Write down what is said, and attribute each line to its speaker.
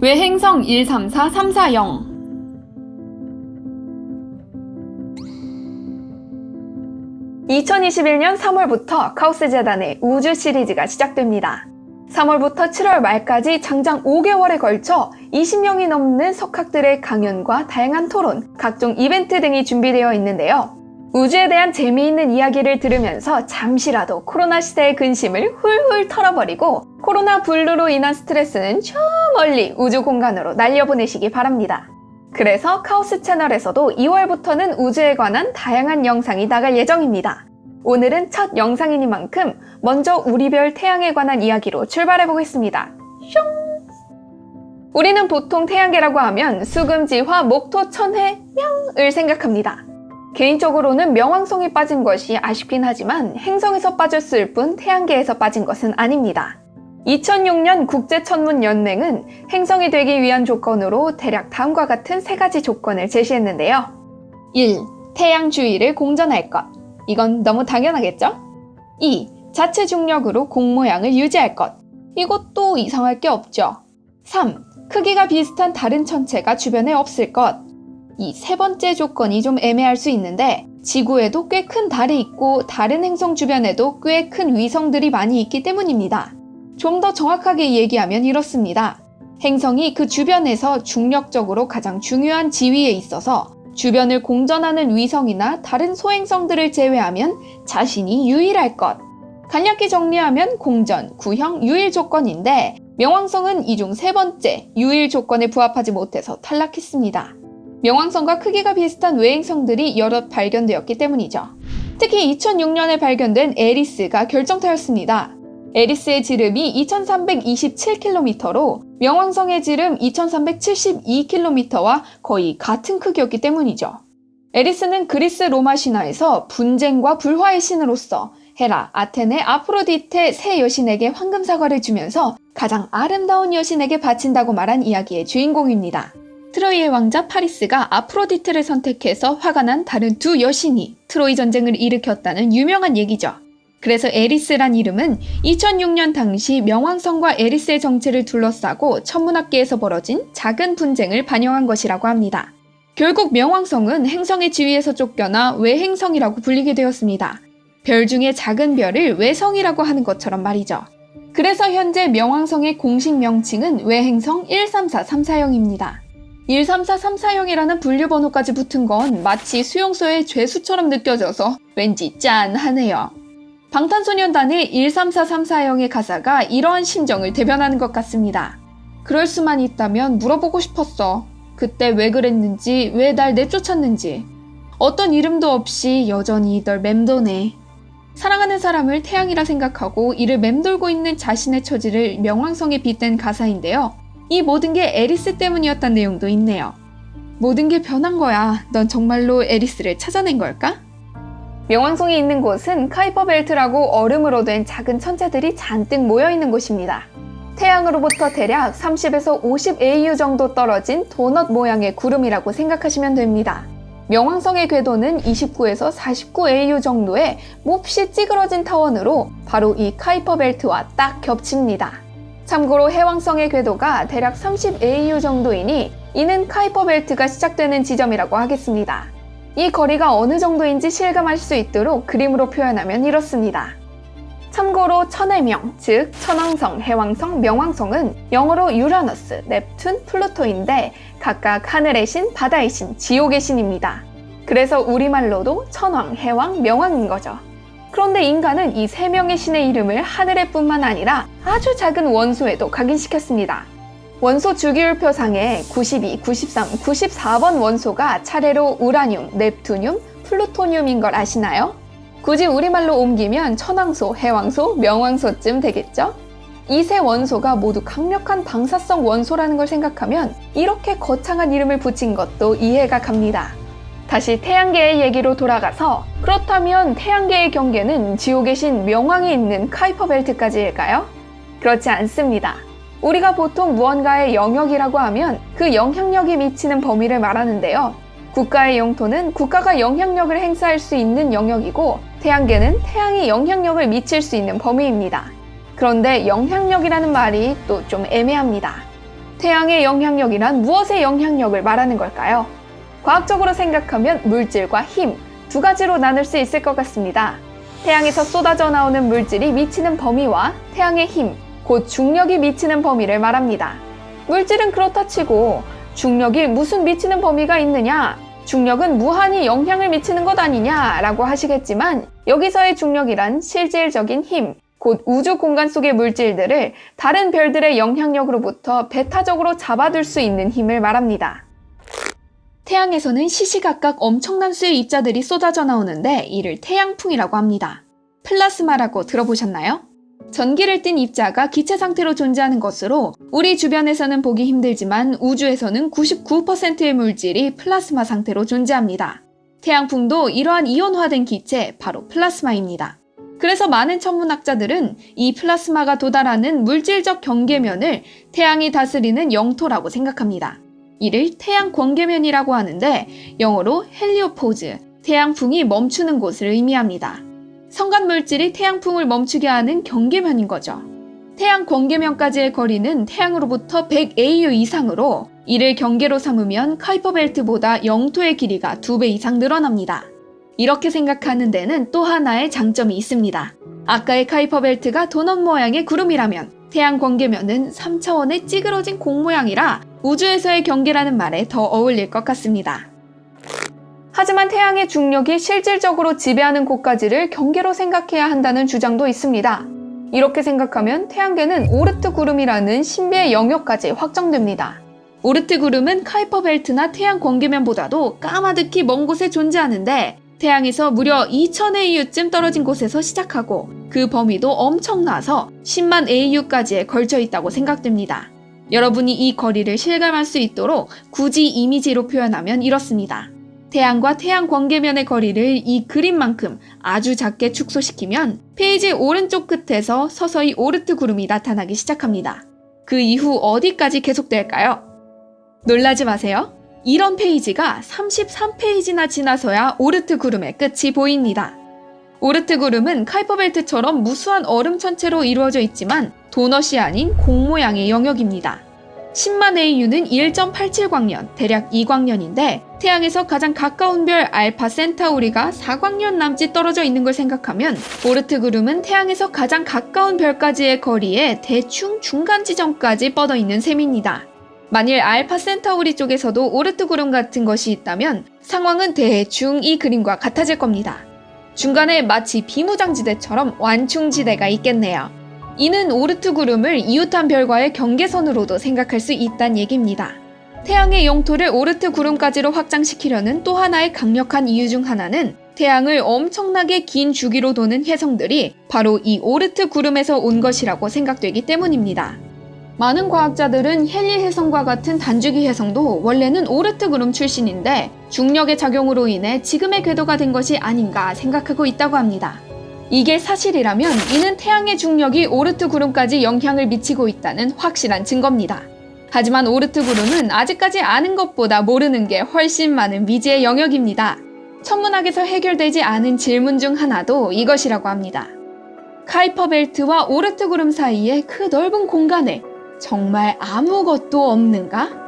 Speaker 1: 왜행성 134340 2021년 3월부터 카오스 재단의 우주 시리즈가 시작됩니다. 3월부터 7월 말까지 장장 5개월에 걸쳐 20명이 넘는 석학들의 강연과 다양한 토론, 각종 이벤트 등이 준비되어 있는데요. 우주에 대한 재미있는 이야기를 들으면서 잠시라도 코로나 시대의 근심을 훌훌 털어버리고 코로나 블루로 인한 스트레스는 저 멀리 우주 공간으로 날려보내시기 바랍니다. 그래서 카오스 채널에서도 2월부터는 우주에 관한 다양한 영상이 나갈 예정입니다. 오늘은 첫 영상이니만큼 먼저 우리별 태양에 관한 이야기로 출발해 보겠습니다. 슝! 우리는 보통 태양계라고 하면 수금지화, 목토, 천해, 명을 생각합니다. 개인적으로는 명왕성이 빠진 것이 아쉽긴 하지만 행성에서 빠졌을 뿐 태양계에서 빠진 것은 아닙니다. 2006년 국제천문연맹은 행성이 되기 위한 조건으로 대략 다음과 같은 세 가지 조건을 제시했는데요. 1. 태양 주위를 공전할 것. 이건 너무 당연하겠죠? 2. 자체 중력으로 공 모양을 유지할 것. 이것도 이상할 게 없죠. 3. 크기가 비슷한 다른 천체가 주변에 없을 것. 이 세 번째 조건이 좀 애매할 수 있는데 지구에도 꽤 큰 달이 있고 다른 행성 주변에도 꽤 큰 위성들이 많이 있기 때문입니다. 좀 더 정확하게 얘기하면 이렇습니다. 행성이 그 주변에서 중력적으로 가장 중요한 지위에 있어서 주변을 공전하는 위성이나 다른 소행성들을 제외하면 자신이 유일할 것. 간략히 정리하면 공전, 구형, 유일 조건인데 명왕성은 이 중 세 번째 유일 조건에 부합하지 못해서 탈락했습니다. 명왕성과 크기가 비슷한 외행성들이 여럿 발견되었기 때문이죠. 특히 2006년에 발견된 에리스가 결정타였습니다. 에리스의 지름이 2327km로 명왕성의 지름 2372km와 거의 같은 크기였기 때문이죠. 에리스는 그리스 로마 신화에서 분쟁과 불화의 신으로서 헤라, 아테네, 아프로디테 세 여신에게 황금 사과를 주면서 가장 아름다운 여신에게 바친다고 말한 이야기의 주인공입니다. 트로이의 왕자 파리스가 아프로디테를 선택해서 화가 난 다른 두 여신이 트로이 전쟁을 일으켰다는 유명한 얘기죠. 그래서 에리스란 이름은 2006년 당시 명왕성과 에리스의 정체를 둘러싸고 천문학계에서 벌어진 작은 분쟁을 반영한 것이라고 합니다. 결국 명왕성은 행성의 지위에서 쫓겨나 외행성이라고 불리게 되었습니다. 별 중에 작은 별을 외성이라고 하는 것처럼 말이죠. 그래서 현재 명왕성의 공식 명칭은 외행성 134340입니다. 134340이라는 분류번호까지 붙은 건 마치 수용소의 죄수처럼 느껴져서 왠지 짠하네요. 방탄소년단의 134340의 가사가 이러한 심정을 대변하는 것 같습니다. 그럴 수만 있다면 물어보고 싶었어. 그때 왜 그랬는지, 왜 날 내쫓았는지. 어떤 이름도 없이 여전히 널 맴도네. 사랑하는 사람을 태양이라 생각하고 이를 맴돌고 있는 자신의 처지를 명왕성에 빗댄 가사인데요. 이 모든 게 에리스 때문이었단 내용도 있네요. 모든 게 변한 거야. 넌 정말로 에리스를 찾아낸 걸까? 명왕성이 있는 곳은 카이퍼 벨트라고 얼음으로 된 작은 천체들이 잔뜩 모여 있는 곳입니다. 태양으로부터 대략 30에서 50 AU 정도 떨어진 도넛 모양의 구름이라고 생각하시면 됩니다. 명왕성의 궤도는 29에서 49 AU 정도의 몹시 찌그러진 타원으로 바로 이 카이퍼 벨트와 딱 겹칩니다. 참고로 해왕성의 궤도가 대략 30 AU 정도이니 이는 카이퍼 벨트가 시작되는 지점이라고 하겠습니다. 이 거리가 어느 정도인지 실감할 수 있도록 그림으로 표현하면 이렇습니다. 참고로 천해명, 즉 천왕성, 해왕성, 명왕성은 영어로 유라너스, 넵툰, 플루토인데 각각 하늘의 신, 바다의 신, 지옥의 신입니다. 그래서 우리말로도 천왕, 해왕, 명왕인 거죠. 그런데 인간은 이 세 명의 신의 이름을 하늘에 뿐만 아니라 아주 작은 원소에도 각인시켰습니다. 원소 주기율표상에 92, 93, 94번 원소가 차례로 우라늄, 넵투늄, 플루토늄인 걸 아시나요? 굳이 우리말로 옮기면 천왕소, 해왕소, 명왕소쯤 되겠죠? 이 세 원소가 모두 강력한 방사성 원소라는 걸 생각하면 이렇게 거창한 이름을 붙인 것도 이해가 갑니다. 다시 태양계의 얘기로 돌아가서 그렇다면 태양계의 경계는 지옥의 신 명왕이 있는 카이퍼 벨트까지일까요? 그렇지 않습니다. 우리가 보통 무언가의 영역이라고 하면 그 영향력이 미치는 범위를 말하는데요. 국가의 영토는 국가가 영향력을 행사할 수 있는 영역이고 태양계는 태양이 영향력을 미칠 수 있는 범위입니다. 그런데 영향력이라는 말이 또 좀 애매합니다. 태양의 영향력이란 무엇의 영향력을 말하는 걸까요? 과학적으로 생각하면 물질과 힘 두 가지로 나눌 수 있을 것 같습니다. 태양에서 쏟아져 나오는 물질이 미치는 범위와 태양의 힘, 곧 중력이 미치는 범위를 말합니다. 물질은 그렇다 치고 중력이 무슨 미치는 범위가 있느냐? 중력은 무한히 영향을 미치는 것 아니냐라고 하시겠지만 여기서의 중력이란 실질적인 힘, 곧 우주 공간 속의 물질들을 다른 별들의 영향력으로부터 배타적으로 잡아둘 수 있는 힘을 말합니다. 태양에서는 시시각각 엄청난 수의 입자들이 쏟아져 나오는데 이를 태양풍이라고 합니다. 플라스마라고 들어보셨나요? 전기를 띤 입자가 기체 상태로 존재하는 것으로 우리 주변에서는 보기 힘들지만 우주에서는 99%의 물질이 플라스마 상태로 존재합니다. 태양풍도 이러한 이온화된 기체 바로 플라스마입니다. 그래서 많은 천문학자들은 이 플라스마가 도달하는 물질적 경계면을 태양이 다스리는 영토라고 생각합니다. 이를 태양 광계면이라고 하는데 영어로 heliopause, 태양풍이 멈추는 곳을 의미합니다. 성간 물질이 태양풍을 멈추게 하는 경계면인 거죠. 태양 광계면까지의 거리는 태양으로부터 100AU 이상으로 이를 경계로 삼으면 카이퍼벨트보다 영토의 길이가 2배 이상 늘어납니다. 이렇게 생각하는 데는 또 하나의 장점이 있습니다. 아까의 카이퍼벨트가 도넛 모양의 구름이라면 태양 광계면은 3차원의 찌그러진 공 모양이라 우주에서의 경계라는 말에 더 어울릴 것 같습니다. 하지만 태양의 중력이 실질적으로 지배하는 곳까지를 경계로 생각해야 한다는 주장도 있습니다. 이렇게 생각하면 태양계는 오르트 구름이라는 신비의 영역까지 확정됩니다. 오르트 구름은 카이퍼 벨트나 태양 광계면보다도 까마득히 먼 곳에 존재하는데 태양에서 무려 2000 AU쯤 떨어진 곳에서 시작하고 그 범위도 엄청나서 10만 AU까지에 걸쳐 있다고 생각됩니다. 여러분이 이 거리를 실감할 수 있도록 굳이 이미지로 표현하면 이렇습니다. 태양과 태양 광계면의 거리를 이 그림만큼 아주 작게 축소시키면 페이지 오른쪽 끝에서 서서히 오르트 구름이 나타나기 시작합니다. 그 이후 어디까지 계속될까요? 놀라지 마세요. 이런 페이지가 33페이지나 지나서야 오르트 구름의 끝이 보입니다. 오르트 구름은 카이퍼벨트처럼 무수한 얼음 천체로 이루어져 있지만 도넛이 아닌 공 모양의 영역입니다. 10만 AU는 1.87광년, 대략 2광년인데 태양에서 가장 가까운 별 알파 센타우리가 4광년 남짓 떨어져 있는 걸 생각하면 오르트 구름은 태양에서 가장 가까운 별까지의 거리에 대충 중간 지점까지 뻗어 있는 셈입니다. 만일 알파 센타우리 쪽에서도 오르트 구름 같은 것이 있다면 상황은 대충 이 그림과 같아질 겁니다. 중간에 마치 비무장지대처럼 완충지대가 있겠네요. 이는 오르트 구름을 이웃한 별과의 경계선으로도 생각할 수 있단 얘기입니다. 태양의 영토를 오르트 구름까지로 확장시키려는 또 하나의 강력한 이유 중 하나는 태양을 엄청나게 긴 주기로 도는 혜성들이 바로 이 오르트 구름에서 온 것이라고 생각되기 때문입니다. 많은 과학자들은 헨리 혜성과 같은 단주기 혜성도 원래는 오르트 구름 출신인데 중력의 작용으로 인해 지금의 궤도가 된 것이 아닌가 생각하고 있다고 합니다. 이게 사실이라면 이는 태양의 중력이 오르트 구름까지 영향을 미치고 있다는 확실한 증거입니다. 하지만 오르트 구름은 아직까지 아는 것보다 모르는 게 훨씬 많은 미지의 영역입니다. 천문학에서 해결되지 않은 질문 중 하나도 이것이라고 합니다. 카이퍼 벨트와 오르트 구름 사이의 그 넓은 공간에 정말 아무것도 없는가?